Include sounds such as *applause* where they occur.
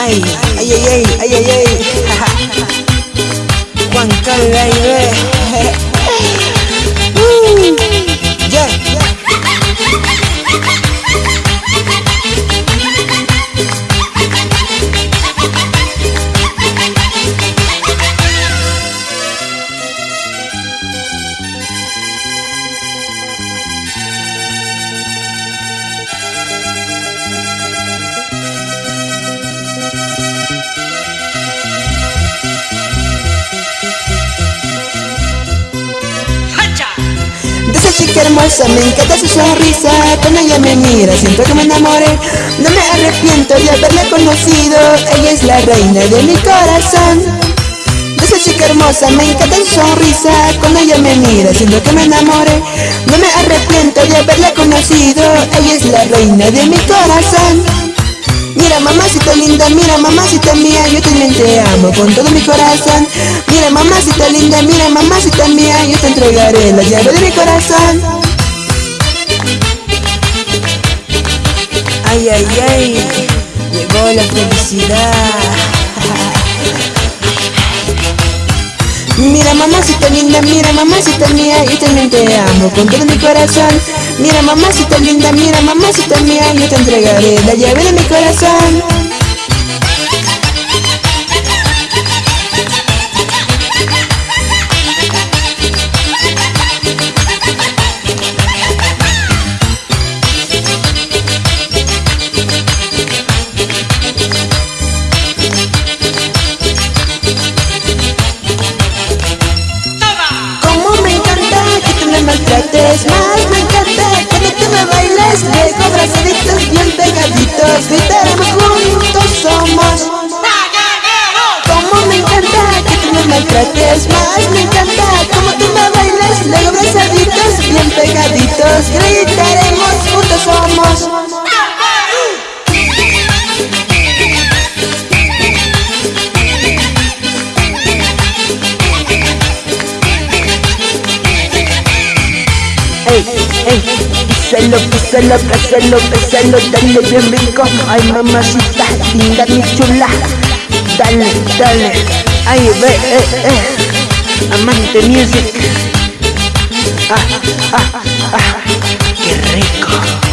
Ay, ay, ay, ay, ay, ay, ay. *laughs* Juan Chica hermosa me encanta su sonrisa. Cuando ella me mira siento que me enamoré. No me arrepiento de haberla conocido. Ella es la reina de mi corazón. Esa chica hermosa me encanta su sonrisa. Cuando ella me mira siento que me enamoré. No me arrepiento de haberla conocido. Ella es la reina de mi corazón mamacita linda, mira mamacita mía, yo también te amo con todo mi corazón. Mira mamacita linda, mira mamacita mía, yo te entregaré la llave de mi corazón. Ay, ay, ay, llegó la felicidad. Mira mamacita linda, mira mamacita mía, yo también te amo con todo mi corazón. Mira mamacita linda, mira mamacita mía, yo te entregaré la llave de mi corazón. Christmas. Písalo, písalo, písalo, písalo, dale bien rico. Ay mamacita, linda mi chula. Dale, dale, ay ve, eh, eh. Amante music. Ah, ah, ah, qué rico